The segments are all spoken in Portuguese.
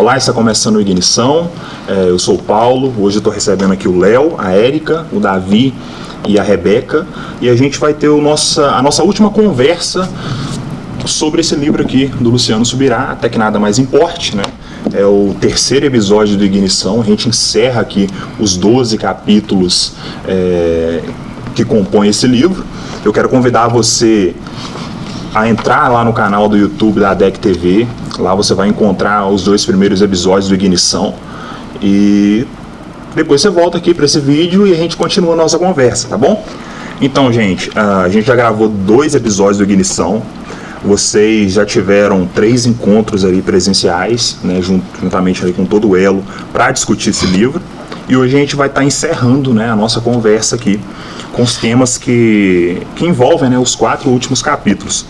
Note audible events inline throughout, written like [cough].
Olá, está começando o Ignição. É, eu sou o Paulo. Hoje estou recebendo aqui o Léo, a Érica, o Davi e a Rebeca. E a gente vai ter o nossa, a nossa última conversa sobre esse livro aqui do Luciano Subirá, até que nada mais importe, né? É o terceiro episódio do Ignição. A gente encerra aqui os 12 capítulos é, que compõem esse livro. Eu quero convidar você a entrar lá no canal do YouTube da DEC TV. Lá você vai encontrar os dois primeiros episódios do Ignição. E depois você volta aqui para esse vídeo e a gente continua a nossa conversa, tá bom? Então, gente, a gente já gravou dois episódios do Ignição. Vocês já tiveram três encontros ali presenciais, né, juntamente ali com todo o Elo, para discutir esse livro. E hoje a gente vai estar tá encerrando né, a nossa conversa aqui com os temas que, que envolvem né, os quatro últimos capítulos.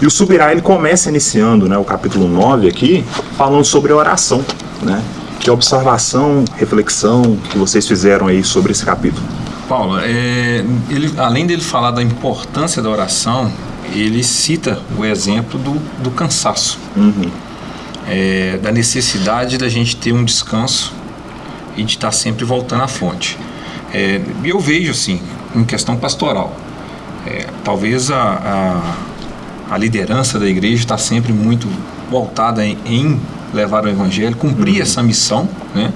E o Subirá ele começa iniciando né, o capítulo 9 aqui, falando sobre oração. Né? Que observação, reflexão que vocês fizeram aí sobre esse capítulo? Paulo, é, ele, além dele falar da importância da oração, ele cita o exemplo do, do cansaço, uhum. é, da necessidade da gente ter um descanso e de estar sempre voltando à fonte. É, eu vejo assim, em questão pastoral, é, talvez a, a, a, liderança da igreja está sempre muito voltada em, em, levar o evangelho, cumprir uhum. essa missão, né,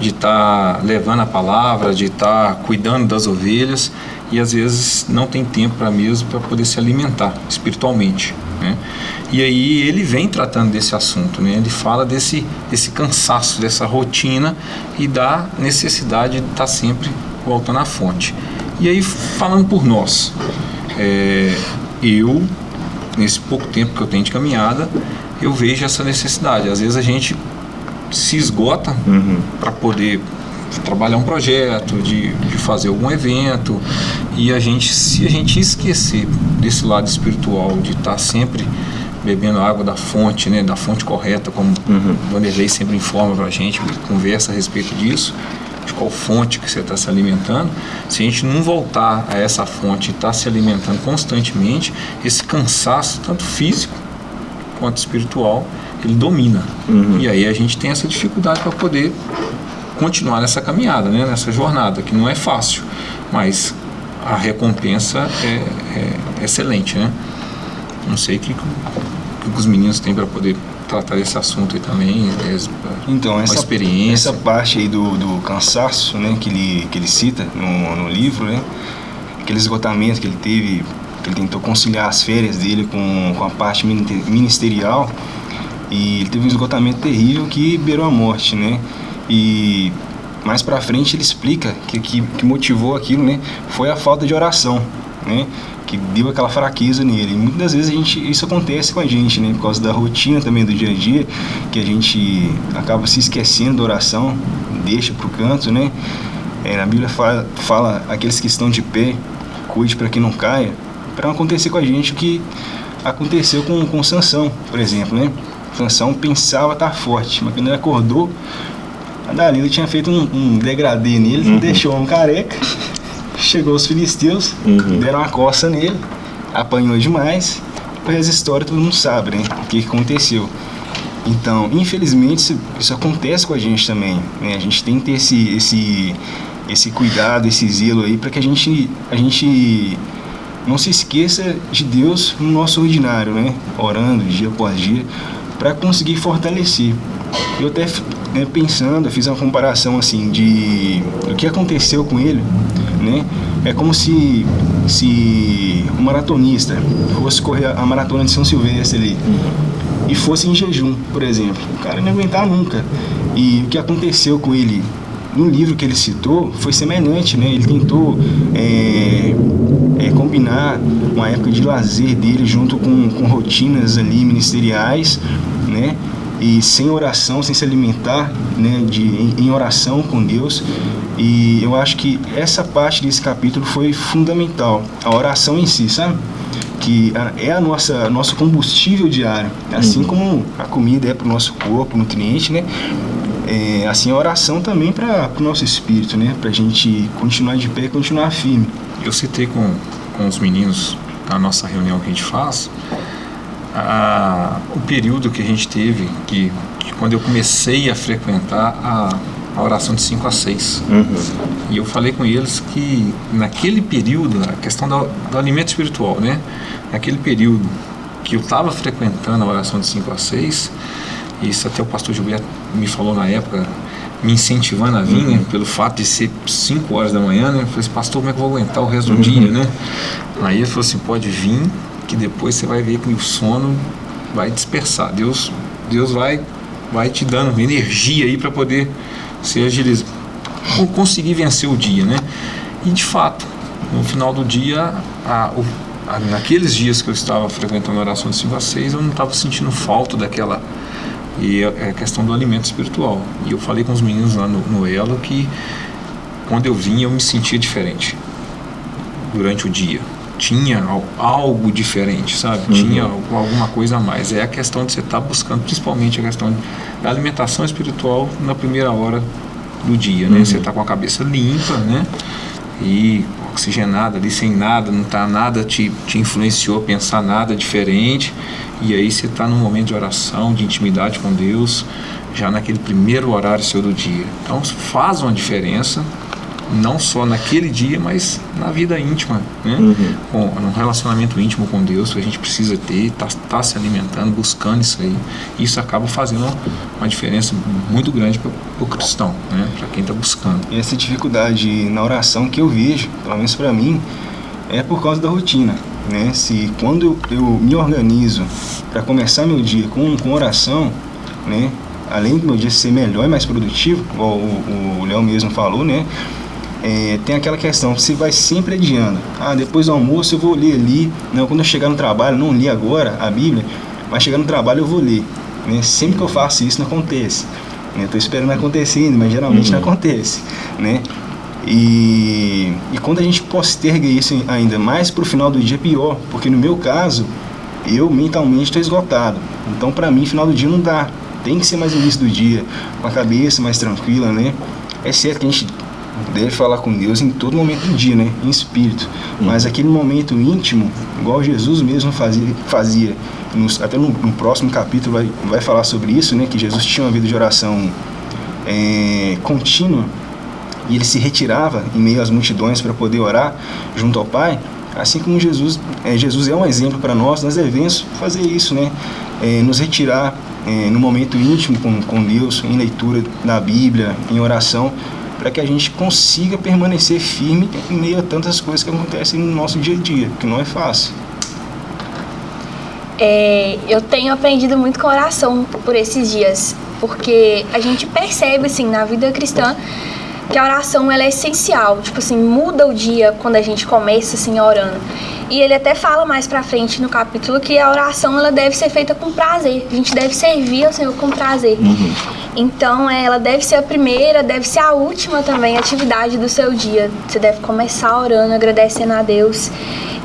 de estar tá levando a palavra, de estar tá cuidando das ovelhas e às vezes não tem tempo para mesmo para poder se alimentar espiritualmente. Né? E aí ele vem tratando desse assunto, né? ele fala desse, desse cansaço, dessa rotina e da necessidade de estar tá sempre voltando à fonte. E aí, falando por nós, é, eu, nesse pouco tempo que eu tenho de caminhada, eu vejo essa necessidade. Às vezes a gente se esgota uhum. para poder trabalhar um projeto, de, de fazer algum evento, e a gente, se a gente esquecer desse lado espiritual, de estar tá sempre bebendo água da fonte, né, da fonte correta, como uhum. Vanderlei sempre informa para a gente, conversa a respeito disso, de qual fonte que você está se alimentando, se a gente não voltar a essa fonte e estar tá se alimentando constantemente, esse cansaço, tanto físico quanto espiritual, ele domina. Uhum. E aí a gente tem essa dificuldade para poder continuar nessa caminhada, né? nessa jornada, que não é fácil, mas a recompensa é, é excelente. Né? Não sei o que, que os meninos têm para poder tratar desse assunto aí também, então, essa, experiência. Essa parte aí do, do cansaço né, que, ele, que ele cita no, no livro, né, aquele esgotamento que ele teve, que ele tentou conciliar as férias dele com, com a parte ministerial, e ele teve um esgotamento terrível que beirou a morte, né? E mais pra frente ele explica que, que, que motivou aquilo, né? Foi a falta de oração, né? Que deu aquela fraqueza nele. E muitas das vezes a gente, isso acontece com a gente, né? Por causa da rotina também do dia a dia, que a gente acaba se esquecendo da oração, deixa pro canto, né? É, na Bíblia fala, fala aqueles que estão de pé, cuide para que não caia, para não acontecer com a gente o que aconteceu com, com Sansão, por exemplo, né? Sansão pensava estar forte, mas quando ele acordou, a Dalila tinha feito um, um degradê nele, uhum. deixou um careca Chegou os filisteus, uhum. deram uma coça nele, apanhou demais. Depois essa história todo mundo sabe, né? O que aconteceu. Então, infelizmente, isso, isso, acontece com a gente também. Né? A gente tem que ter esse, esse, esse cuidado, esse zelo aí, para que a gente, a gente não se esqueça de Deus no nosso ordinário, né? Orando dia após dia, para conseguir fortalecer. Eu até né, pensando, fiz uma comparação assim de o que aconteceu com ele né? É como se, se um maratonista fosse correr a maratona de São Silvestre ali e fosse em jejum, por exemplo. O cara não aguentar nunca. E o que aconteceu com ele no livro que ele citou foi semelhante, né? Ele tentou é, é, combinar uma época de lazer dele junto com, com rotinas ali ministeriais, né? E sem oração, sem se alimentar né, de, em, em, oração com Deus. E eu acho que essa parte desse capítulo foi fundamental, a oração em si, sabe? Que é a nossa nosso combustível diário, assim uhum. como a comida é para o nosso corpo, nutriente, né? É, assim a oração também para o nosso espírito, né? Para a gente continuar de pé e continuar firme. Eu citei com, com os meninos na nossa reunião que a gente faz a, o período que a gente teve, que, que quando eu comecei a frequentar a, a oração de 5 a 6. Uhum. E eu falei com eles que naquele período, a questão do, do alimento espiritual, né? Naquele período que eu estava frequentando a oração de 5 a 6, isso até o pastor Gilberto me falou na época, me incentivando a vir, uhum. né, pelo fato de ser 5 horas da manhã, né? Eu falei assim, pastor, como é que eu vou aguentar o resto do uhum. dia, né? Aí ele falou assim, pode vir, que depois você vai ver que o sono vai dispersar. Deus, Deus vai, vai te dando energia aí para poder se agilizar, conseguir vencer o dia, né? E de fato, no final do dia, a, o, a, naqueles dias que eu estava frequentando a oração de 5 a 6, eu não estava sentindo falta daquela e é a questão do alimento espiritual. E eu falei com os meninos lá no, no Elo que quando eu vinha eu me sentia diferente durante o dia. Tinha algo diferente, sabe? Uhum. Tinha alguma coisa a mais. É a questão de você estar tá buscando, principalmente a questão da alimentação espiritual na primeira hora do dia, né? Uhum. Você está com a cabeça limpa, né? E oxigenada ali, sem nada, não tá nada te, te influenciou a pensar nada diferente e aí você está num momento de oração, de intimidade com Deus, já naquele primeiro horário seu do dia. Então faz uma diferença, não só naquele dia, mas na vida íntima, né? Uhum. Com, num relacionamento íntimo com Deus que a gente precisa ter, tá, tá se alimentando, buscando isso aí. Isso acaba fazendo uma diferença muito grande para o cristão, né? Para quem está buscando. E essa dificuldade na oração que eu vejo, pelo menos para mim, é por causa da rotina né? Se quando eu, eu me organizo para começar meu dia com, com oração, né? Além do meu dia ser melhor e mais produtivo, igual o Léo mesmo falou, né? É, tem aquela questão, você vai sempre adiando. Ah, depois do almoço eu vou ler ali. Não, quando eu chegar no trabalho, não li agora a Bíblia, mas chegar no trabalho eu vou ler. Né? Sempre que eu faço isso não acontece. Estou né? esperando acontecer ainda, mas geralmente uhum. não acontece. Né? E, e quando a gente posterga isso ainda mais para o final do dia, pior, porque no meu caso, eu mentalmente estou esgotado. Então, para mim, final do dia não dá. Tem que ser mais no início do dia, com a cabeça mais tranquila, né? É certo que a gente deve falar com Deus em todo momento do dia, né? Em espírito. Mas aquele momento íntimo, igual Jesus mesmo fazia, fazia até no, no, próximo capítulo vai, vai falar sobre isso, né? Que Jesus tinha uma vida de oração é, contínua e ele se retirava em meio às multidões para poder orar junto ao Pai, assim como Jesus é, Jesus é um exemplo para nós, nós devemos fazer isso, né? É, nos retirar é, no momento íntimo com, com Deus, em leitura da Bíblia, em oração, para que a gente consiga permanecer firme em meio a tantas coisas que acontecem no nosso dia a dia, que não é fácil. É, eu tenho aprendido muito com oração por esses dias, porque a gente percebe assim na vida cristã que a oração ela é essencial, tipo assim, muda o dia quando a gente começa assim orando. E ele até fala mais pra frente no capítulo que a oração ela deve ser feita com prazer. A gente deve servir ao Senhor com prazer. Uhum. Então, é, ela deve ser a primeira, deve ser a última também atividade do seu dia. Você deve começar orando, agradecendo a Deus.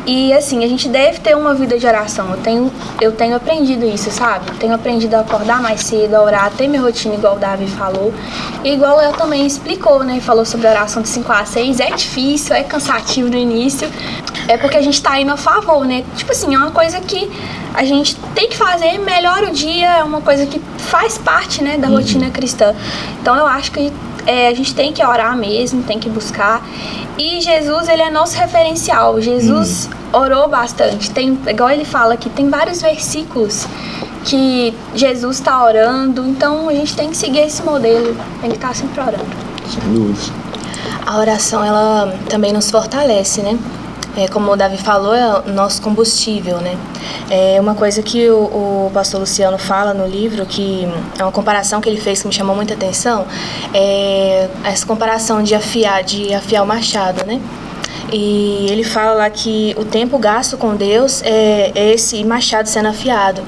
E assim, a gente deve ter uma vida de oração. Eu tenho, eu tenho aprendido isso, sabe? tenho aprendido a acordar mais cedo, a orar, ter minha rotina igual o Davi falou. E igual eu também explicou, né? Falou sobre a oração de 5 a 6. É difícil, é cansativo no início. É porque a gente tá indo a favor, né? Tipo assim, é uma coisa que a gente tem que fazer, melhora o dia, é uma coisa que faz parte, né, da uhum. rotina cristã. Então eu acho que é, a gente tem que orar mesmo, tem que buscar. E Jesus, ele é nosso referencial. Jesus uhum orou bastante. Tem, igual ele fala que tem vários versículos que Jesus está orando, então a gente tem que seguir esse modelo, tem que estar sempre orando. Sem dúvida. A oração, ela também nos fortalece, né? É, como o Davi falou, é o nosso combustível, né? É uma coisa que o, o, pastor Luciano fala no livro, que é uma comparação que ele fez que me chamou muita atenção, é essa comparação de afiar, de afiar o machado, né? E ele fala lá que o tempo gasto com Deus é esse machado sendo afiado.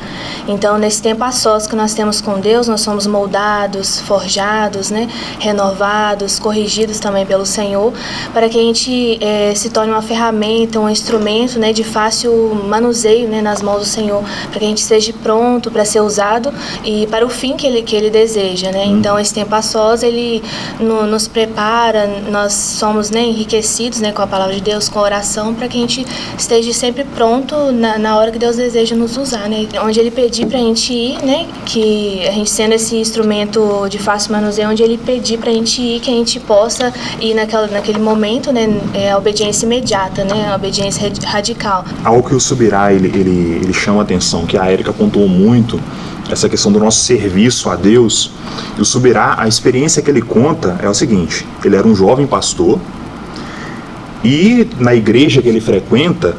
Então, nesse tempo a sós que nós temos com Deus, nós somos moldados, forjados, né? renovados, corrigidos também pelo Senhor, para que a gente é, se torne uma ferramenta, um instrumento né? de fácil manuseio né? nas mãos do Senhor, para que a gente esteja pronto para ser usado e para o fim que Ele, que ele deseja. Né? Uhum. Então, esse tempo a sós, Ele no, nos prepara, nós somos né, enriquecidos né, com a palavra palavra de Deus, com oração, para que a gente esteja sempre pronto na, na hora que Deus deseja nos usar, né? Onde Ele pedir para a gente ir, né? Que a gente sendo esse instrumento de fácil manuseio, onde Ele pedir para a gente ir, que a gente possa ir naquela, naquele momento, né? É a obediência imediata, né? A obediência radical. Algo que o Subirá, ele, ele, ele chama atenção, que a Érica pontuou muito, essa questão do nosso serviço a Deus. E o Subirá, a experiência que ele conta é o seguinte: ele era um jovem pastor e na igreja que ele frequenta,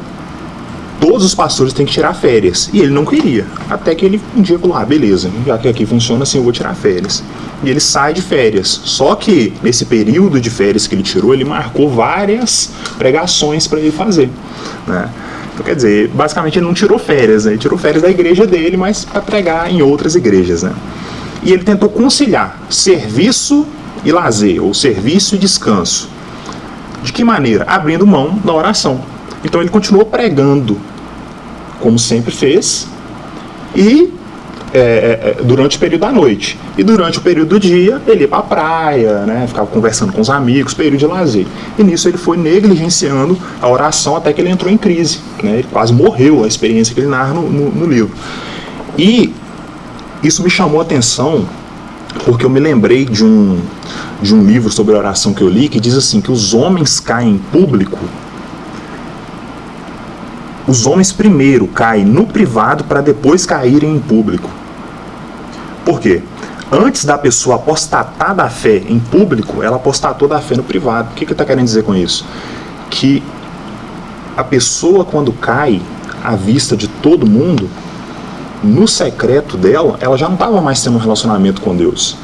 todos os pastores têm que tirar férias. E ele não queria. Até que ele um dia falou: ah, beleza, já que aqui funciona assim, eu vou tirar férias. E ele sai de férias. Só que nesse período de férias que ele tirou, ele marcou várias pregações para ele fazer. Né? Então, quer dizer, basicamente ele não tirou férias, né? ele tirou férias da igreja dele, mas para pregar em outras igrejas. Né? E ele tentou conciliar serviço e lazer, ou serviço e descanso. De que maneira? Abrindo mão da oração. Então ele continuou pregando, como sempre fez, e é, é, é, durante o período da noite. E durante o período do dia, ele ia para a praia, né, ficava conversando com os amigos, período de lazer. E nisso ele foi negligenciando a oração até que ele entrou em crise. Né, ele quase morreu, a experiência que ele narra no, no, no livro. E isso me chamou a atenção porque eu me lembrei de um, de um livro sobre oração que eu li que diz assim que os homens caem em público os homens primeiro caem no privado para depois caírem em público. Por quê? Antes da pessoa apostatar da fé em público, ela apostatou da fé no privado. O que ele está querendo dizer com isso? Que a pessoa, quando cai à vista de todo mundo, no secreto dela, ela já não estava mais tendo um relacionamento com Deus.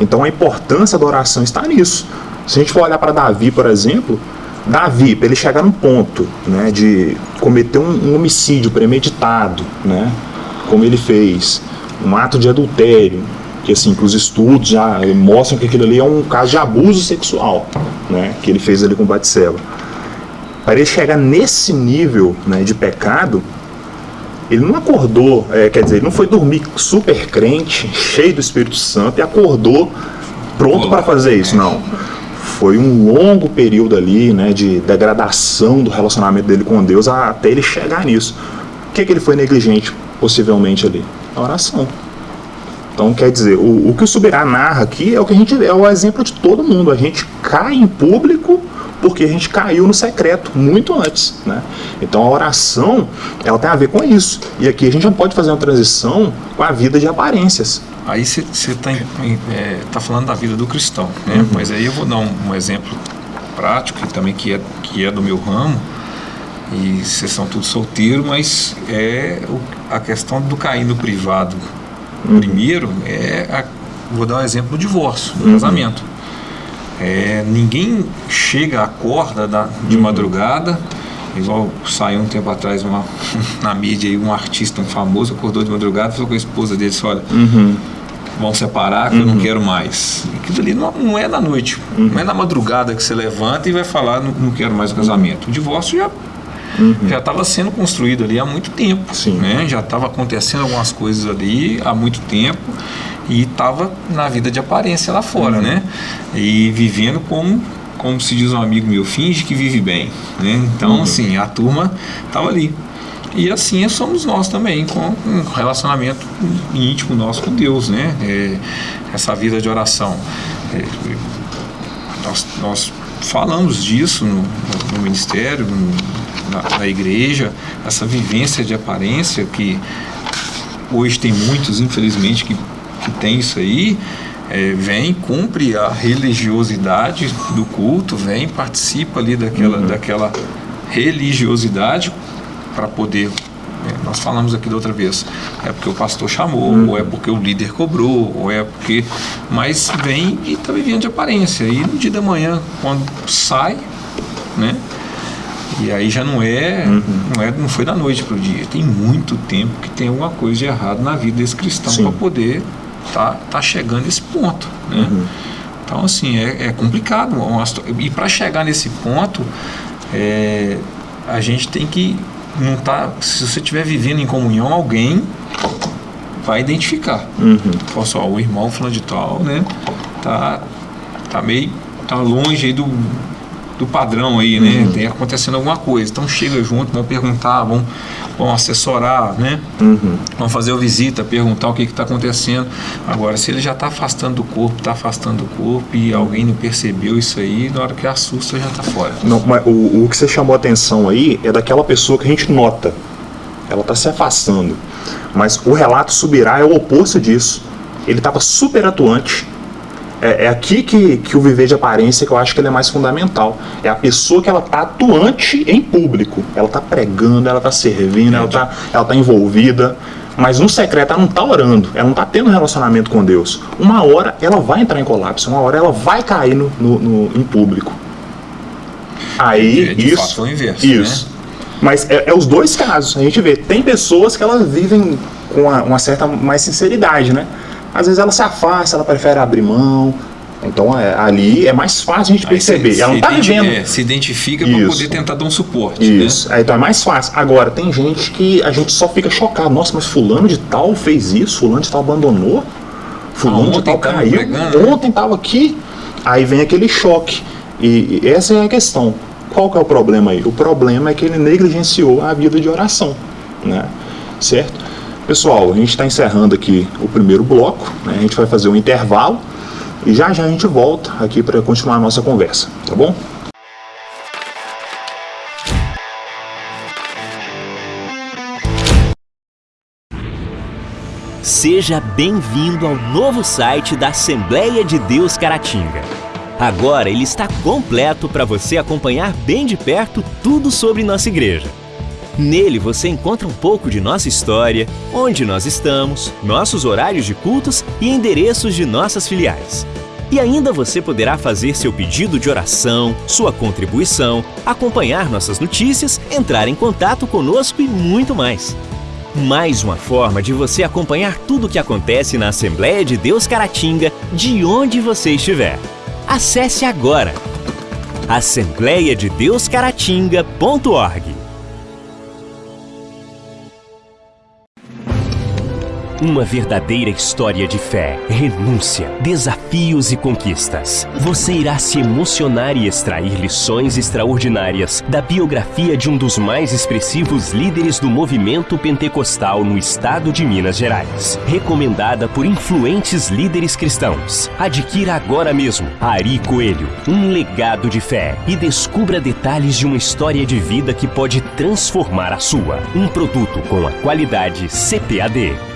Então a importância da oração está nisso. Se a gente for olhar para Davi, por exemplo, Davi, para ele chegar num ponto né, de cometer um, um homicídio premeditado, né, como ele fez, um ato de adultério, que assim, os estudos já mostram que aquilo ali é um caso de abuso sexual, né, que ele fez ali com Batseba. Para ele chegar nesse nível né, de pecado, ele não acordou, é, quer dizer, ele não foi dormir super crente, cheio do Espírito Santo e acordou pronto para fazer isso, não. Foi um longo período ali, né, de degradação do relacionamento dele com Deus até ele chegar nisso. O que, que ele foi negligente, possivelmente, ali? A oração. Então, quer dizer, o, o que o Subirá narra aqui é o que a gente é o exemplo de todo mundo. A gente cai em público porque a gente caiu no secreto muito antes, né? Então a oração, ela tem a ver com isso. E aqui a gente não pode fazer uma transição com a vida de aparências. Aí você está é, tá falando da vida do cristão, né? Uhum. Mas aí eu vou dar um, um, exemplo prático, que também que é, que é do meu ramo, e vocês são todos solteiros, mas é o, a questão do cair no privado uhum. primeiro, é a, vou dar um exemplo do divórcio, do uhum. casamento. É, ninguém chega, acorda da, de uhum. madrugada, igual saiu um tempo atrás uma, [laughs] na mídia aí, um artista, um famoso, acordou de madrugada, falou com a esposa dele, disse, olha, uhum. vão separar que uhum. eu não uhum. quero mais. Aquilo ali não, não é na noite, uhum. não é na madrugada que você levanta e vai falar, não, não quero mais o casamento. O divórcio já Uhum. já estava sendo construído ali há muito tempo. Sim. Né? Já estava acontecendo algumas coisas ali há muito tempo e estava na vida de aparência lá fora, uhum. né? E vivendo como como se diz um amigo meu, finge que vive bem, né? Então, uhum. assim, a turma estava ali. E assim somos nós também, com um relacionamento íntimo nosso com Deus, né? É, essa vida de oração. É, nós, nós, falamos disso no, no ministério, no, na, na igreja, essa vivência de aparência que hoje tem muitos, infelizmente, que que tem isso aí, é, vem, cumpre a religiosidade do culto, vem, participa ali daquela, uhum. daquela religiosidade para poder. É, nós falamos aqui da outra vez, é porque o pastor chamou, uhum. ou é porque o líder cobrou, ou é porque. Mas vem e está vivendo de aparência. E no dia da manhã, quando sai, né? E aí já não é, uhum. não é, não foi da noite para o dia. Tem muito tempo que tem alguma coisa de errado na vida desse cristão para poder tá, tá chegando esse ponto. Né? Uhum. Então, assim, é, é complicado. E para chegar nesse ponto, é, a gente tem que não tá, se você estiver vivendo em comunhão, alguém vai identificar. Uhum. Fala o irmão falando de tal, né? Tá, tá meio, tá longe aí do, do padrão aí, né? Uhum. Tem acontecendo alguma coisa. Então chega junto, vão perguntar, vão, vão assessorar, né? Uhum. Vão fazer a visita, perguntar o que está acontecendo. Agora, se ele já está afastando do corpo, está afastando do corpo e alguém não percebeu isso aí, na hora que assusta já está fora. Não, mas o, o que você chamou a atenção aí é daquela pessoa que a gente nota. Ela está se afastando. Mas o relato subirá é o oposto disso. Ele estava super atuante, é, é, aqui que, que o viver de aparência que eu acho que ele é mais fundamental. É a pessoa que ela tá atuante em público. Ela tá pregando, ela tá servindo, ela tá, ela tá envolvida. Mas no secreto ela não tá orando, ela não tá tendo relacionamento com Deus. Uma hora ela vai entrar em colapso, uma hora ela vai cair no, no, no em público. Aí, de isso. Fato, é o inverso, isso. Né? Mas é, é, os dois casos. A gente vê, tem pessoas que elas vivem com uma, uma certa mais sinceridade, né? Às vezes ela se afasta, ela prefere abrir mão. Então é, ali é mais fácil a gente perceber. Se, ela não está vivendo. É, se identifica para poder tentar dar um suporte. Né? Isso. Né? então é mais fácil. Agora, tem gente que a gente só fica chocado. Nossa, mas fulano de tal fez isso, fulano de tal abandonou, fulano ah, de tal caiu. Pregando, ontem estava aqui. Aí vem aquele choque. E, e essa é a questão. Qual que é o problema aí? O problema é que ele negligenciou a vida de oração. Né? Certo? Pessoal, a gente está encerrando aqui o primeiro bloco, né? a gente vai fazer um intervalo e já já a gente volta aqui para continuar a nossa conversa, tá bom? Seja bem-vindo ao novo site da Assembleia de Deus Caratinga. Agora ele está completo para você acompanhar bem de perto tudo sobre nossa igreja. Nele você encontra um pouco de nossa história, onde nós estamos, nossos horários de cultos e endereços de nossas filiais. E ainda você poderá fazer seu pedido de oração, sua contribuição, acompanhar nossas notícias, entrar em contato conosco e muito mais. Mais uma forma de você acompanhar tudo o que acontece na Assembleia de Deus Caratinga, de onde você estiver. Acesse agora assembleiadedeuscaratinga.org Uma verdadeira história de fé, renúncia, desafios e conquistas. Você irá se emocionar e extrair lições extraordinárias da biografia de um dos mais expressivos líderes do movimento pentecostal no estado de Minas Gerais. Recomendada por influentes líderes cristãos. Adquira agora mesmo Ari Coelho, um legado de fé e descubra detalhes de uma história de vida que pode transformar a sua. Um produto com a qualidade CPAD.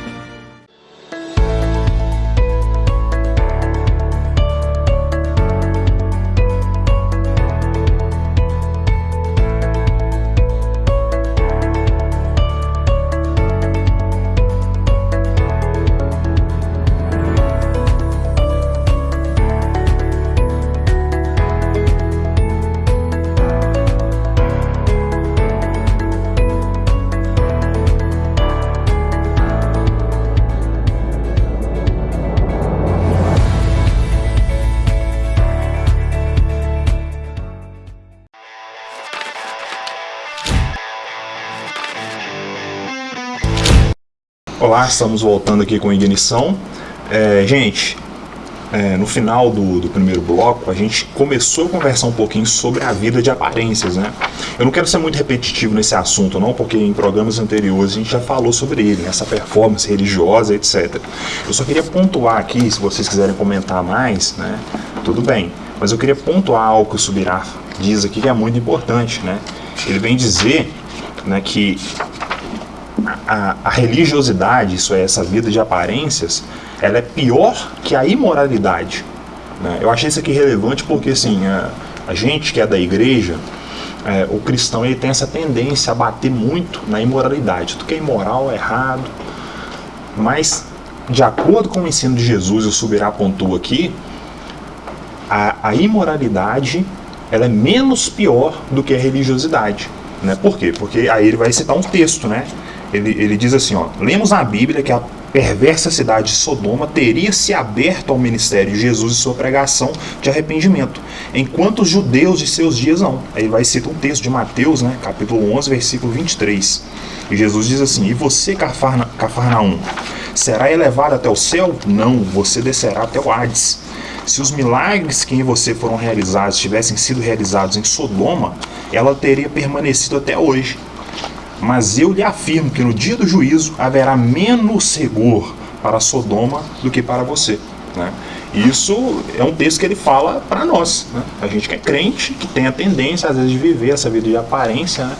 Estamos voltando aqui com ignição. É, gente, é, no final do, do, primeiro bloco, a gente começou a conversar um pouquinho sobre a vida de aparências, né? Eu não quero ser muito repetitivo nesse assunto, não, porque em programas anteriores a gente já falou sobre ele, essa performance religiosa, etc. Eu só queria pontuar aqui, se vocês quiserem comentar mais, né? Tudo bem. Mas eu queria pontuar algo que o Subirá diz aqui que é muito importante, né? Ele vem dizer né, que a, a, religiosidade, isso é, essa vida de aparências, ela é pior que a imoralidade. Né? Eu achei isso aqui relevante porque, assim, a, a gente que é da igreja, é, o cristão ele tem essa tendência a bater muito na imoralidade. Tudo que é imoral é errado. Mas, de acordo com o ensino de Jesus, o Subirá apontou aqui, a, a imoralidade ela é menos pior do que a religiosidade. Né? Por quê? Porque aí ele vai citar um texto, né? Ele, ele diz assim, ó, lemos na Bíblia que a perversa cidade de Sodoma teria se aberto ao ministério de Jesus e sua pregação de arrependimento, enquanto os judeus de seus dias não. Aí vai citar um texto de Mateus, né, capítulo 11, versículo 23. E Jesus diz assim, e você, Cafarnaum, será elevado até o céu? Não, você descerá até o Hades. Se os milagres que em você foram realizados tivessem sido realizados em Sodoma, ela teria permanecido até hoje. Mas eu lhe afirmo que no dia do juízo haverá menos rigor para Sodoma do que para você. Né? Isso é um texto que ele fala para nós, né? a gente que é crente, que tem a tendência às vezes de viver essa vida de aparência, né?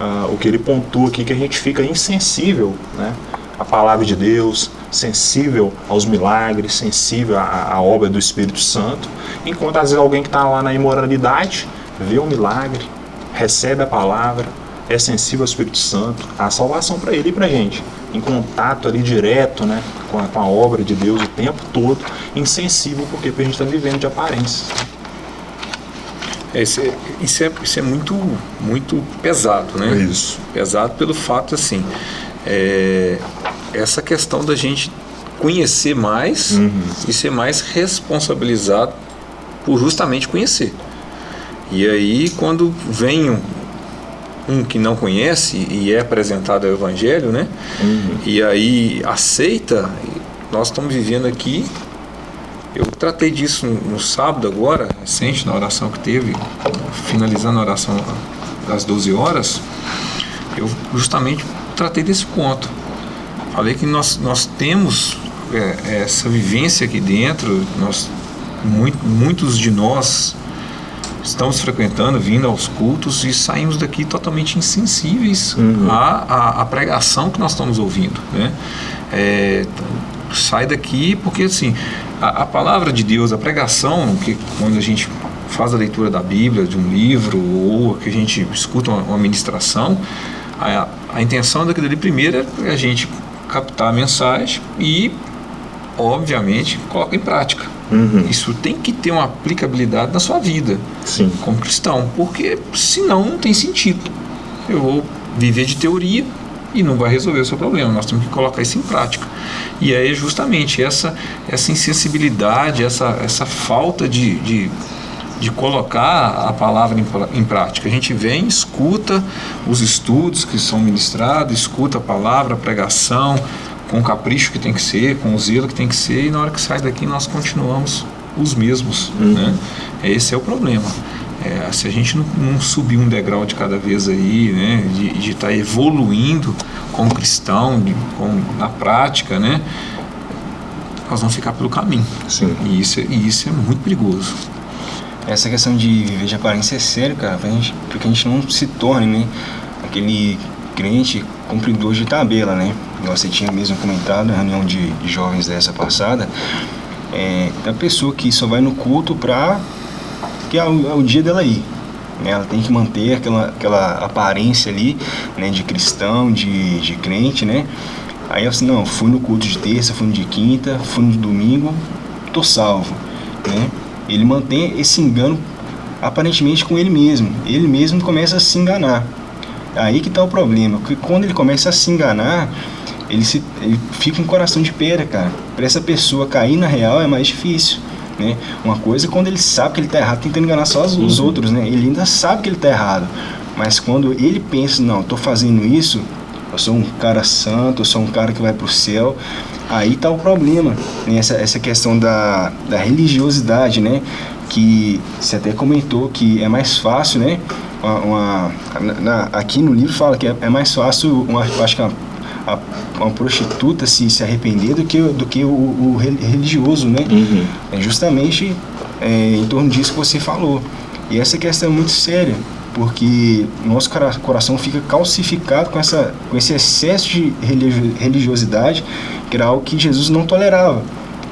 uh, o que ele pontua aqui que a gente fica insensível né? à palavra de Deus, sensível aos milagres, sensível à, à obra do Espírito Santo, enquanto às vezes alguém que está lá na imoralidade vê um milagre, recebe a palavra, é sensível ao Espírito Santo, a salvação para ele e para a gente, em contato ali direto né, com, a, com a obra de Deus o tempo todo, insensível porque a gente está vivendo de aparências. É, isso, é, isso, é, isso é muito, muito pesado, né? Isso. Pesado pelo fato, assim, é, essa questão da gente conhecer mais uhum. e ser mais responsabilizado por justamente conhecer. E aí, quando vem um, que não conhece e é apresentado ao Evangelho, né? Uhum. E aí aceita, nós estamos vivendo aqui. Eu tratei disso no sábado agora, recente, na oração que teve, finalizando a oração das 12 horas, eu justamente tratei desse ponto. Falei que nós, nós temos é, essa vivência aqui dentro, nós, muito, muitos de nós estamos frequentando, vindo aos cultos e saímos daqui totalmente insensíveis uhum. à, à, à, pregação que nós estamos ouvindo. Né? É, sai daqui porque assim a, a, palavra de Deus, a pregação, que quando a gente faz a leitura da Bíblia, de um livro ou que a gente escuta uma, uma ministração, a, a intenção daquilo ali primeiro é a gente captar a mensagem e obviamente coloca em prática. Uhum. Isso tem que ter uma aplicabilidade na sua vida Sim. como cristão, porque senão não tem sentido. Eu vou viver de teoria e não vai resolver o seu problema. Nós temos que colocar isso em prática. E aí justamente essa essa insensibilidade, essa essa falta de, de, de colocar a palavra em, em prática. A gente vem, escuta os estudos que são ministrados, escuta a palavra, a pregação, com o capricho que tem que ser, com o zelo que tem que ser, e na hora que sai daqui nós continuamos os mesmos. Uhum. Né? Esse é o problema. É, se a gente não, não, subir um degrau de cada vez aí, né, de estar tá evoluindo como cristão, de, com, na prática, né, nós vamos ficar pelo caminho. Sim. E isso, e isso é muito perigoso. Essa questão de viver de aparência é sério, cara, pra gente, porque a gente não se torne né, aquele crente cumpridor de tabela, né? Você tinha mesmo comentado na reunião de, de jovens dessa passada, é, a pessoa que só vai no culto para que é o, é o dia dela ir. Né? Ela tem que manter aquela, aquela aparência ali, né, de cristão, de, de crente, né? Aí eu assim, não, fui no culto de terça, fui no de quinta, fui no domingo, tô salvo, né? Ele mantém esse engano aparentemente com ele mesmo. Ele mesmo começa a se enganar. Aí que tá o problema, que quando ele começa a se enganar, ele, se, ele fica um coração de pedra, cara. Para essa pessoa cair na real é mais difícil. Né? Uma coisa é quando ele sabe que ele está errado, tentando enganar só os, os outros, né? Ele ainda sabe que ele está errado. Mas quando ele pensa, não, estou fazendo isso, eu sou um cara santo, eu sou um cara que vai para o céu, aí está o problema. Né? Essa, essa questão da, da religiosidade, né? Que você até comentou que é mais fácil, né? Uma, uma na, aqui no livro fala que é, é mais fácil, uma, acho que uma a, uma prostituta se, se arrepender do que, do que o, o religioso, né? Uhum. É justamente é, em torno disso que você falou. E essa questão é muito séria, porque nosso coração fica calcificado com, essa, com esse excesso de religiosidade, que era algo que Jesus não tolerava.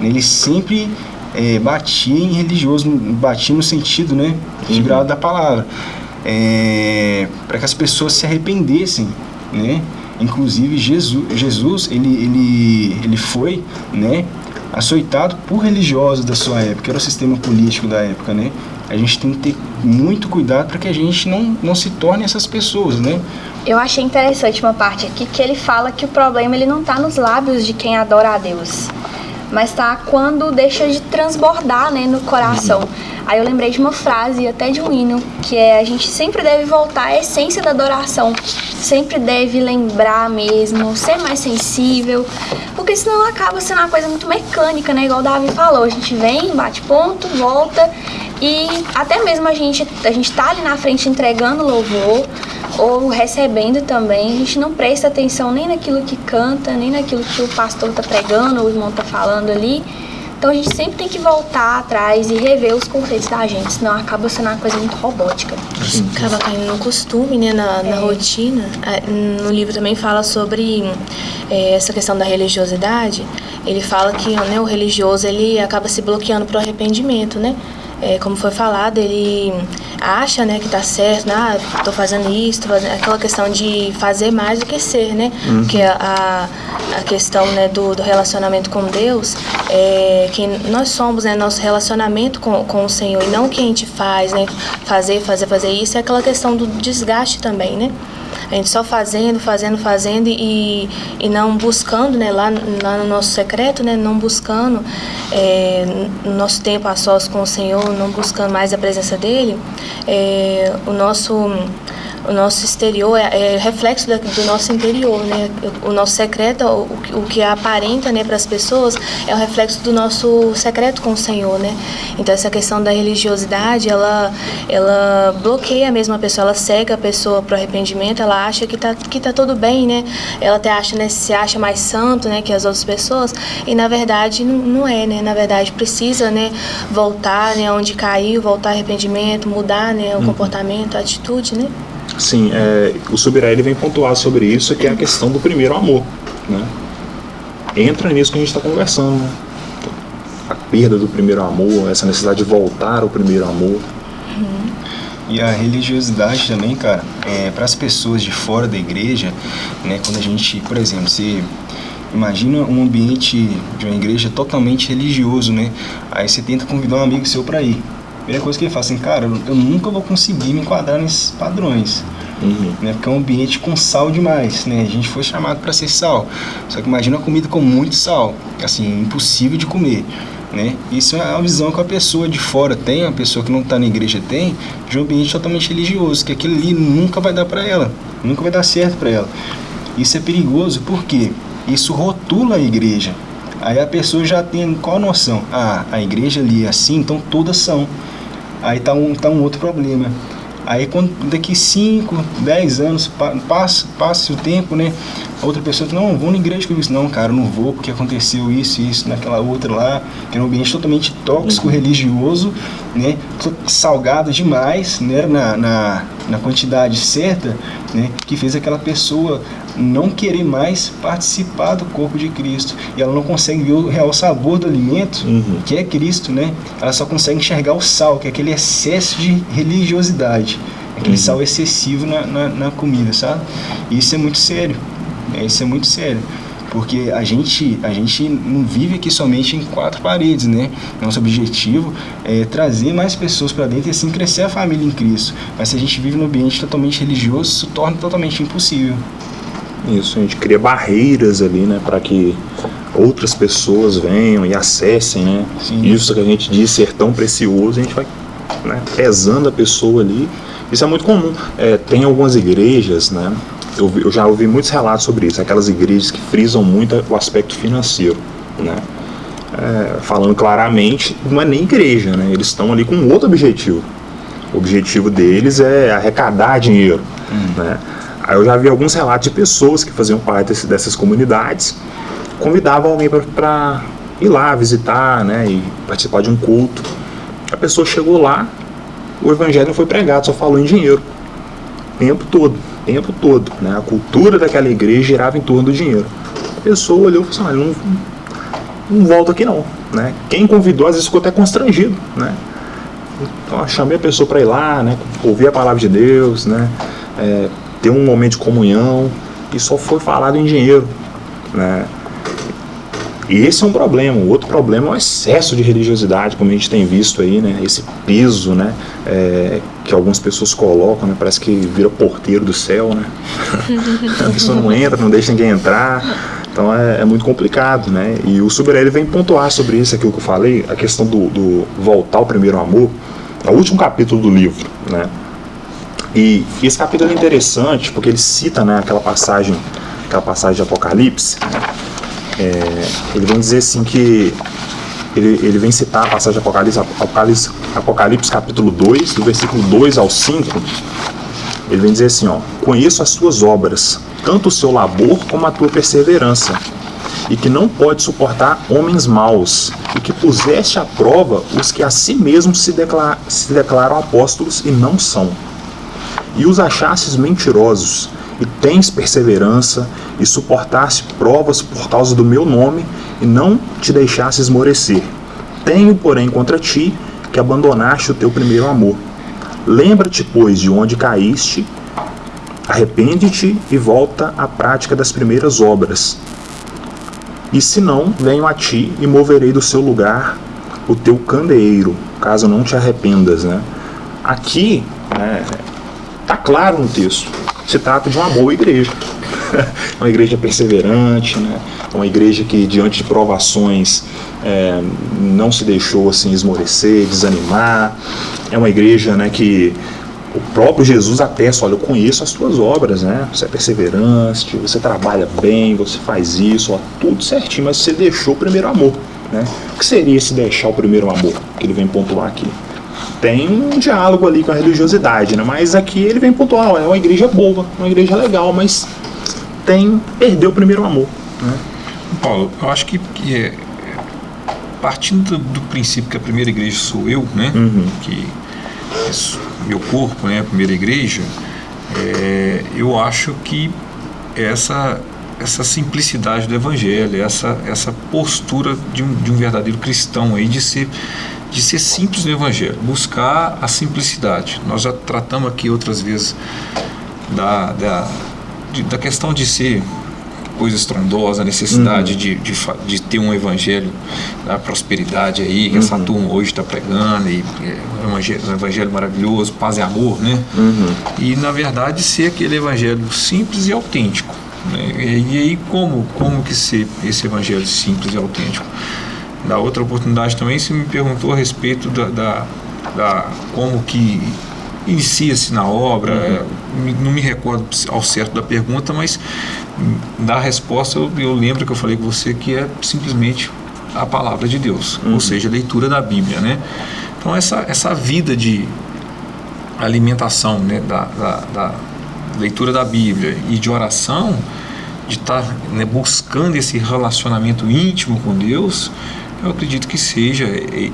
Ele sempre é, batia em religioso, batia no sentido né, figurado uhum. da palavra, é, para que as pessoas se arrependessem, né? Inclusive Jesus, Jesus ele, ele, ele foi, né, açoitado por religiosos da sua época, era o sistema político da época, né? A gente tem que ter muito cuidado para que a gente não, não se torne essas pessoas, né? Eu achei interessante uma parte aqui que ele fala que o problema ele não está nos lábios de quem adora a Deus, mas tá quando deixa de transbordar, né, no coração. Aí eu lembrei de uma frase, até de um hino, que é a gente sempre deve voltar à essência da adoração. Sempre deve lembrar mesmo, ser mais sensível, porque senão acaba sendo uma coisa muito mecânica, né? Igual o Davi falou, a gente vem, bate ponto, volta e até mesmo a gente, a gente tá ali na frente entregando louvor ou recebendo também, a gente não presta atenção nem naquilo que canta, nem naquilo que o pastor tá pregando ou o irmão tá falando ali. Então a gente sempre tem que voltar atrás e rever os conceitos da gente, senão acaba sendo uma coisa muito robótica. Acaba caindo no costume, né, na, na é. rotina. No livro também fala sobre é, essa questão da religiosidade. Ele fala que né, o religioso ele acaba se bloqueando para o arrependimento, né? É, como foi falado, ele acha né, que está certo, né, ah, estou fazendo isso, tô fazendo... aquela questão de fazer mais do que ser, né? Uhum. Porque a, a questão né, do, do relacionamento com Deus é que nós somos, né, nosso relacionamento com, com o Senhor e não o que a gente faz, né? Fazer, fazer, fazer isso, é aquela questão do desgaste também, né? A gente só fazendo, fazendo, fazendo e, e não buscando, né, lá, lá no nosso secreto, né, não buscando é, no nosso tempo a sós com o Senhor, não buscando mais a presença dele, é, o nosso o nosso exterior é, é reflexo da, do nosso interior, né? O nosso secreto, o, o que aparenta, né, para as pessoas, é o reflexo do nosso secreto com o Senhor, né? Então essa questão da religiosidade, ela, ela bloqueia mesmo a pessoa, ela cega a pessoa para o arrependimento, ela acha que tá, que tá tudo bem, né? Ela até acha, né, se acha mais santo, né, que as outras pessoas, e na verdade não, é, né? Na verdade precisa, né, voltar, né, onde caiu, voltar arrependimento, mudar, né, o uhum. comportamento, a atitude, né? Sim, é, o Subirá ele vem pontuar sobre isso, que é a questão do primeiro amor. Né? Entra nisso que a gente está conversando. Né? A perda do primeiro amor, essa necessidade de voltar ao primeiro amor. Uhum. E a religiosidade também, cara, é, para as pessoas de fora da igreja, né, quando a gente, por exemplo, se imagina um ambiente de uma igreja totalmente religioso, né? Aí você tenta convidar um amigo seu para ir primeira coisa que ele fala assim, cara, eu nunca vou conseguir me enquadrar nesses padrões. Uhum. Né, porque é um ambiente com sal demais, né? A gente foi chamado para ser sal. Só que imagina uma comida com muito sal, assim, impossível de comer. Né? Isso é a visão que a pessoa de fora tem, a pessoa que não está na igreja tem, de um ambiente totalmente religioso, que aquilo ali nunca vai dar para ela, nunca vai dar certo para ela. Isso é perigoso porque isso rotula a igreja. Aí a pessoa já tem qual noção? Ah, a igreja ali é assim, então todas são. Aí tá um, tá um outro problema. Aí quando daqui 5, 10 anos passa, passa o tempo, né? A outra pessoa diz, não, vou na igreja com isso. Não, cara, não vou porque aconteceu isso e isso naquela outra lá, que era um ambiente totalmente tóxico, uhum. religioso, né? Salgado demais, né? Na, na, na quantidade certa, né? Que fez aquela pessoa não querer mais participar do corpo de Cristo. E ela não consegue ver o real sabor do alimento, uhum. que é Cristo, né? Ela só consegue enxergar o sal, que é aquele excesso de religiosidade, aquele uhum. sal excessivo na, na, na, comida, sabe? E isso é muito sério, né? isso é muito sério. Porque a gente, a gente não vive aqui somente em quatro paredes, né? Nosso objetivo é trazer mais pessoas para dentro e assim crescer a família em Cristo. Mas se a gente vive num ambiente totalmente religioso, isso torna totalmente impossível. Isso, a gente cria barreiras ali, né, para que outras pessoas venham e acessem, né? Sim. Isso que a gente diz ser tão precioso, a gente vai né, pesando a pessoa ali. Isso é muito comum. É, tem algumas igrejas, né? Eu, eu, já ouvi muitos relatos sobre isso. Aquelas igrejas que frisam muito o aspecto financeiro, né? É, falando claramente, não é nem igreja, né? Eles estão ali com outro objetivo. O objetivo deles é arrecadar dinheiro, hum. né? Aí eu já vi alguns relatos de pessoas que faziam parte desse, dessas comunidades, convidavam alguém para ir lá visitar, né, e participar de um culto. A pessoa chegou lá, o evangelho não foi pregado, só falou em dinheiro. O tempo todo, tempo todo. Né? A cultura daquela igreja girava em torno do dinheiro. A pessoa olhou e falou assim, não, não volto aqui não. Né? Quem convidou às vezes ficou até constrangido. Né? Então, chamei a pessoa para ir lá, né? ouvir a palavra de Deus, né? É, ter um momento de comunhão e só foi falado em dinheiro, né? E esse é um problema. O outro problema é o excesso de religiosidade, como a gente tem visto aí, né? Esse peso, né? É, que algumas pessoas colocam, né? Parece que vira porteiro do céu, né? [laughs] a pessoa não entra, não deixa ninguém entrar. Então é, é, muito complicado, né? E o Suberelli vem pontuar sobre isso, aquilo que eu falei, a questão do, do voltar ao primeiro amor, é o último capítulo do livro, né? E, e esse capítulo é interessante porque ele cita, né, aquela passagem, aquela passagem de Apocalipse. É, ele vem dizer assim que ele, ele vem citar a passagem de Apocalipse, Apocalipse, Apocalipse capítulo 2, do versículo 2 ao 5. Ele vem dizer assim, ó: "Conheço as tuas obras, tanto o seu labor como a tua perseverança, e que não pode suportar homens maus, e que puseste à prova os que a si mesmos se, declar, se declaram apóstolos e não são. E os achastes mentirosos, e tens perseverança, e suportaste provas por causa do meu nome, e não te deixaste esmorecer. Tenho, porém, contra ti que abandonaste o teu primeiro amor. Lembra-te, pois, de onde caíste, Arrepende-te e volta à prática das primeiras obras. E se não, venho a ti e moverei do seu lugar o teu candeeiro, caso não te arrependas. Né? Aqui, é, tá claro no texto, se trata de uma boa igreja. [laughs] uma igreja perseverante, né? uma igreja que diante de provações é, não se deixou assim esmorecer, desanimar. É uma igreja né, que o próprio Jesus atesta, olha, eu conheço as tuas obras, né? Você é perseverante, você trabalha bem, você faz isso, ó, tudo certinho, mas você deixou o primeiro amor, né? O que seria esse deixar o primeiro amor, que ele vem pontuar aqui? Tem um diálogo ali com a religiosidade, né? Mas aqui ele vem pontuar, ó, é uma igreja boa, uma igreja legal, mas tem, perdeu o primeiro amor, né? Paulo, eu acho que, que é, partindo do, do, princípio que a primeira igreja sou eu, né? Uhum. Que isso, meu corpo, né, a primeira igreja, é, eu acho que essa essa simplicidade do evangelho, essa essa postura de um, de um verdadeiro cristão aí de ser de ser simples no evangelho, buscar a simplicidade. Nós já tratamos aqui outras vezes da, da, de, da questão de ser coisa estrondosa, a necessidade uhum. de, de, de, ter um evangelho da prosperidade aí, que uhum. essa turma hoje está pregando, e é um, evangelho, um evangelho maravilhoso, paz e amor, né? Uhum. E na verdade ser aquele evangelho simples e autêntico. Né? E, aí como, como que ser esse evangelho simples e autêntico? Da outra oportunidade também você me perguntou a respeito da, da, da como que inicia-se na obra, uhum. não me recordo ao certo da pergunta, mas da resposta eu, eu, lembro que eu falei com você que é simplesmente a palavra de Deus, uhum. ou seja, a leitura da Bíblia, né? Então essa, essa vida de alimentação né, da, da, da leitura da Bíblia e de oração, de estar tá, né, buscando esse relacionamento íntimo com Deus, eu acredito que seja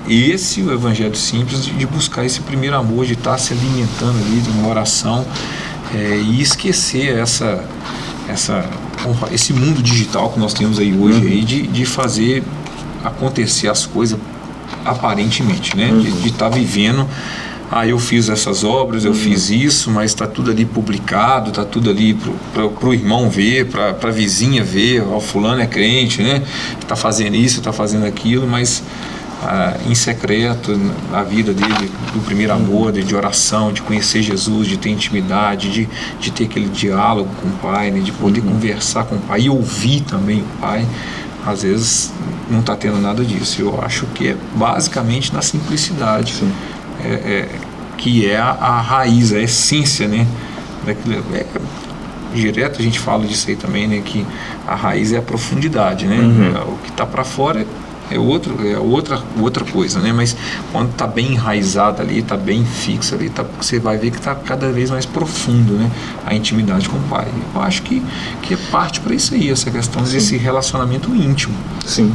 esse o evangelho simples de buscar esse primeiro amor, de estar se alimentando ali de uma oração é, e esquecer essa, essa, esse mundo digital que nós temos aí hoje uhum. aí de, de fazer acontecer as coisas aparentemente, né? Uhum. De estar tá vivendo ah, eu fiz essas obras, eu uhum. fiz isso, mas está tudo ali publicado, está tudo ali para o irmão ver, para a vizinha ver, o fulano é crente, né? Está fazendo isso, está fazendo aquilo, mas ah, em secreto, a vida dele, do primeiro amor, de, de, oração, de conhecer Jesus, de ter intimidade, de, de ter aquele diálogo com o Pai, né? de poder uhum. conversar com o Pai e ouvir também o Pai às vezes não está tendo nada disso. Eu acho que é basicamente na simplicidade. Sim é, é, que é a, a, raiz, a essência, né? Daquilo, é, direto a gente fala disso aí também, né? Que a raiz é a profundidade, né? Uhum. O que está para fora é outro, é outra, outra coisa, né? Mas quando está bem enraizado ali, está bem fixo ali, tá, você vai ver que está cada vez mais profundo, né? A intimidade com o pai. Eu acho que, que é parte para isso aí, essa questão Sim. desse relacionamento íntimo. Sim.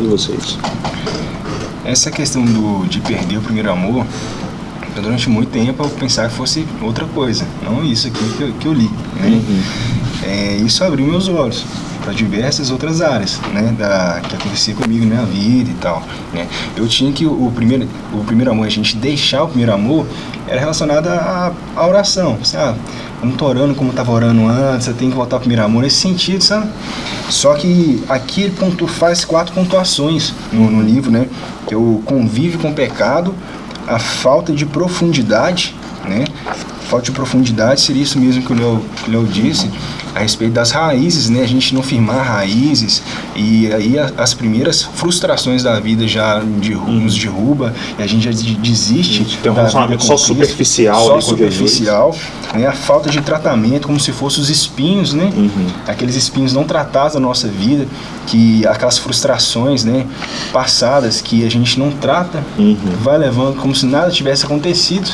E vocês? Essa questão do, de perder o primeiro amor, durante muito tempo eu pensava que fosse outra coisa, não isso aqui que eu, que eu li. Né? Uhum. É, isso abriu meus olhos para diversas outras áreas, né, da, que acontecia comigo na minha vida e tal, né. Eu tinha que o primeiro, o primeiro amor, a gente deixar o primeiro amor, era relacionado à, à oração, sabe? Eu não tô orando como eu tava orando antes, eu tenho que voltar ao primeiro amor, nesse sentido, sabe? Só que aqui ele pontu, faz quatro pontuações no, no livro, né, que o convívio com o pecado, a falta de profundidade, né, falta de profundidade seria isso mesmo que o Léo, que o Léo disse, a respeito das raízes, né? A gente não firmar raízes e aí as primeiras frustrações da vida já nos derruba e a gente já desiste. Tem um relacionamento só superficial, só superficial, né? A falta de tratamento, como se fossem os espinhos, né? Uhum. Aqueles espinhos não tratados da nossa vida, que aquelas frustrações, né? Passadas que a gente não trata, uhum. vai levando como se nada tivesse acontecido,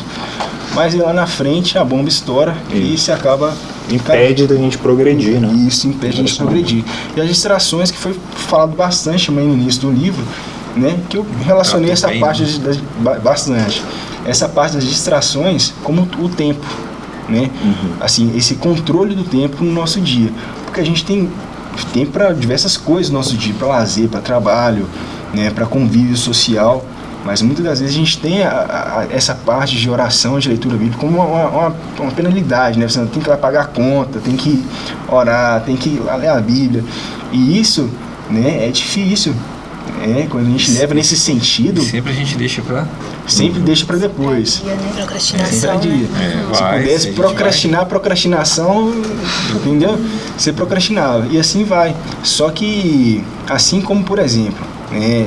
mas lá na frente a bomba estoura e se acaba impede da gente progredir, né? Isso impede a gente progredir. E as distrações que foi falado bastante também no início do livro, né? Que eu relacionei essa bem, parte né? das, bastante. Essa parte das distrações como o tempo, né? Uhum. Assim, esse controle do tempo no nosso dia, porque a gente tem tempo para diversas coisas no nosso dia, para lazer, para trabalho, né? Para convívio social. Mas muitas das vezes a gente tem a, a, essa parte de oração, de leitura bíblica, como uma, uma, uma, penalidade, né? Você tem que ir lá pagar a conta, tem que orar, tem que ir lá ler a Bíblia. E isso né, é difícil. É, quando a gente leva nesse sentido. Sempre a gente deixa para. Sempre deixa para depois. Dia, né? Procrastinação. É, dia. É, se vai, pudesse procrastinar, vai. procrastinação, entendeu? Você procrastinava. E assim vai. Só que, assim como, por exemplo, né,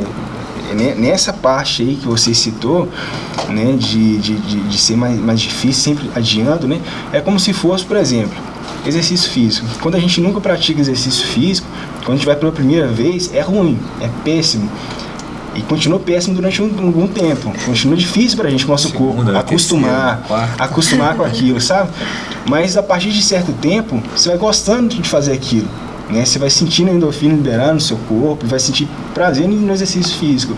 nessa parte aí que você citou, né, de, de, de, de, ser mais, mais difícil, sempre adiando, né, é como se fosse, por exemplo, exercício físico. Quando a gente nunca pratica exercício físico, quando a gente vai pela primeira vez, é ruim, é péssimo. E continua péssimo durante um, algum tempo. Continua difícil para a gente, nosso Segunda, corpo, acostumar, terceira, acostumar com [laughs] aquilo, sabe? Mas a partir de certo tempo, você vai gostando de fazer aquilo. Né? Você vai sentindo a endorfina liberar no seu corpo, vai sentir prazer no exercício físico.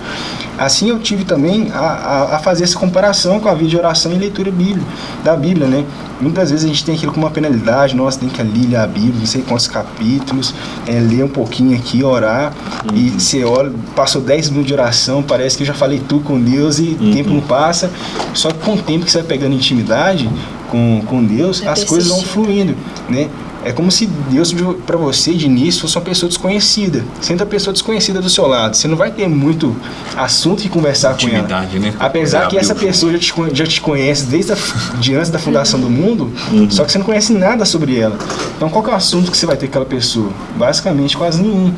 Assim eu tive também a, a, a, fazer essa comparação com a vida de oração e leitura bíblia, da Bíblia, né? Muitas vezes a gente tem aquilo como uma penalidade, nossa, tem que ali ler a Bíblia, não sei quantos capítulos, é, ler um pouquinho aqui, orar, uhum. e você olha, passou 10 minutos de oração, parece que eu já falei tudo com Deus e o uhum. tempo não passa. Só que com o tempo que você vai pegando intimidade com, com Deus, é as coisas vão fluindo, né? É como se Deus para você de início fosse uma pessoa desconhecida. Sendo a pessoa desconhecida do seu lado, você não vai ter muito assunto que conversar com ela. Né? Apesar que essa pessoa já te, já te conhece desde a, de antes da fundação do mundo, uhum. só que você não conhece nada sobre ela. Então qual é o assunto que você vai ter com aquela pessoa? Basicamente quase nenhum.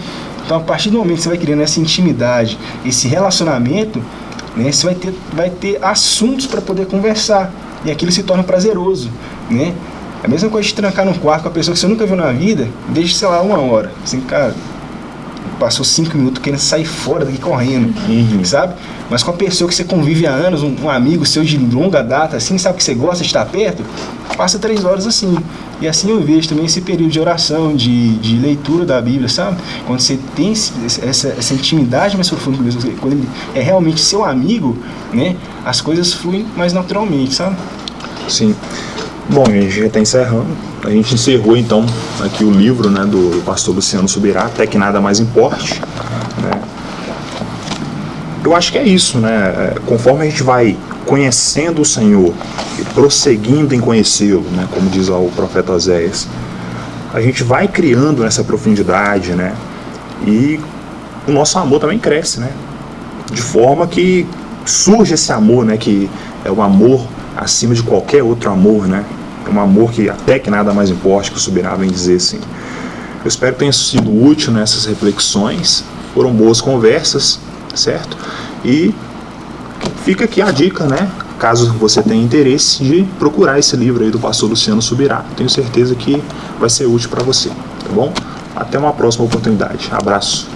Então a partir do momento que você vai criando essa intimidade, esse relacionamento, né, você vai ter, vai ter assuntos para poder conversar. E aquilo se torna prazeroso, né? É a mesma coisa de trancar num quarto com a pessoa que você nunca viu na vida, desde, sei lá, uma hora. Assim, cara, passou cinco minutos querendo sair fora daqui correndo, uhum. sabe? Mas com a pessoa que você convive há anos, um, um, amigo seu de longa data, assim, sabe que você gosta de estar perto, passa três horas assim. E assim eu vejo também esse período de oração, de, de leitura da Bíblia, sabe? Quando você tem essa, essa intimidade mais profunda com Deus, quando ele é realmente seu amigo, né? As coisas fluem mais naturalmente, sabe? Sim. Bom, a gente já está encerrando. A gente encerrou então aqui o livro né, do pastor Luciano Subirá, até que nada mais importe. Né? Eu acho que é isso, né? É, conforme a gente vai conhecendo o Senhor e prosseguindo em conhecê-lo, né, como diz o profeta Oséias, a gente vai criando essa profundidade, né? E o nosso amor também cresce, né? De forma que surge esse amor, né? Que é o amor acima de qualquer outro amor, né? um amor que até que nada mais importa, que o Subirá vem dizer assim. Eu espero que tenha sido útil nessas reflexões, foram boas conversas, certo? E fica aqui a dica, né? Caso você tenha interesse de procurar esse livro aí do pastor Luciano Subirá, tenho certeza que vai ser útil para você, tá bom? Até uma próxima oportunidade. Abraço.